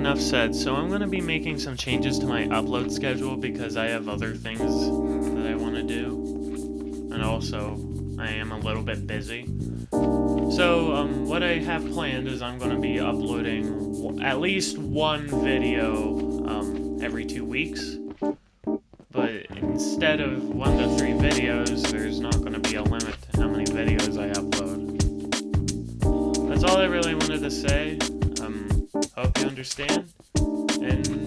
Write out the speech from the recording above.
enough said. So I'm going to be making some changes to my upload schedule because I have other things that I want to do. And also, I am a little bit busy. So, um, what I have planned is I'm going to be uploading at least one video um, every two weeks. But instead of one to three videos, there's not going to be a limit to how many videos I upload. That's all I really wanted to say. Hope you understand, and.